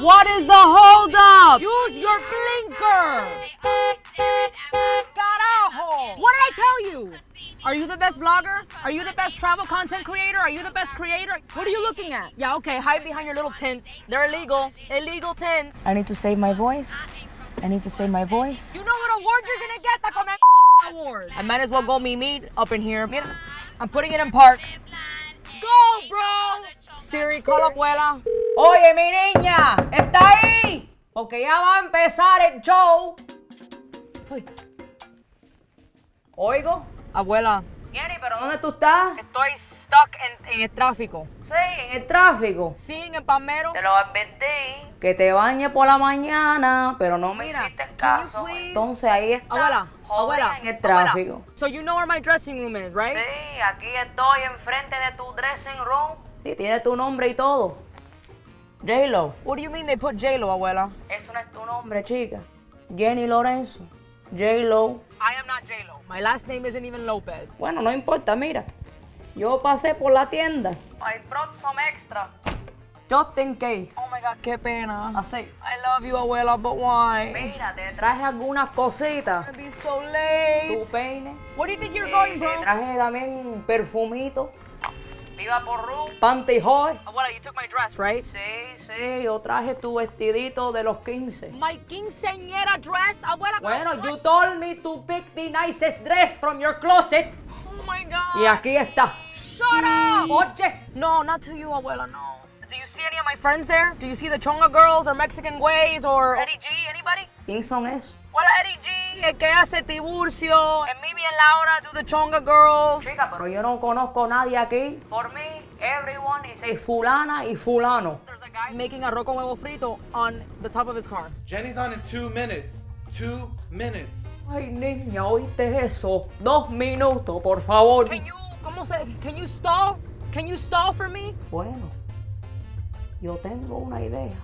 What is the hold up? Use your blinker. Carajo. What did I tell you? Are you the best blogger? Are you the best travel content creator? Are you the best creator? What are you looking at? Yeah, okay, hide behind your little tints. They're illegal. Illegal tints. I need to save my voice. I need to save my voice. You know what award you're gonna get? That con award. I might as well go me meet up in here. I'm putting it in park. Go, bro. Siri, call abuela. Oye, mi niña, ¿está ahí? Porque ya va a empezar el show. Uy. Oigo, abuela. Jenny, ¿pero dónde tú estás? Estoy stuck en, en el tráfico. Sí, en el tráfico. Sí, en el palmero. Te lo advertí. Que te bañe por la mañana, pero no me Mira, hiciste can you caso. Entonces ahí está. Abuela, abuela, en el abuela. tráfico. So you know where my dressing room is, right? Sí, aquí estoy enfrente de tu dressing room. Sí, tiene tu nombre y todo. J-Lo. What do you mean they put J-Lo, abuela? Eso no es tu nombre. Hombre, chica. Jenny Lorenzo. J-Lo. I am not J-Lo. My last name isn't even Lopez. Bueno, no importa, mira. Yo pasé por la tienda. El próximo extra. Just in case. Oh my God, qué pena. Así. I love you, abuela, but why? Mira, te traje. Algunas cositas. Be so late. Tu peine. Where do you think you're going, bro? Traje también un perfumito. Viva por Ru. Pantyhose. Abuela, you took my dress, right? Sí, sí, yo traje tu vestidito de los 15. My quinceañera dress, abuela. Bueno, you told me to pick the nicest dress from your closet. Oh my God. Y aquí está. Shut up. Oye, No, not to you, abuela, no. Do you see any of my friends there? Do you see the Chonga girls or Mexican Ways or Eddie G? Anybody? ¿quién son esos? Hola, Eddie G. El que hace Tiburcio. And Mimi and Laura do the Chonga girls. Chica, pero yo no conozco a nadie aquí. For me, everyone is Es fulana y fulano. There's a guy making arroz con huevo frito on the top of his car. Jenny's on in two minutes. Two minutes. Ay, niña, ¿oíste eso? Dos minutos, por favor. Can you, ¿cómo se, can you stall? Can you stall for me? Bueno, yo tengo una idea.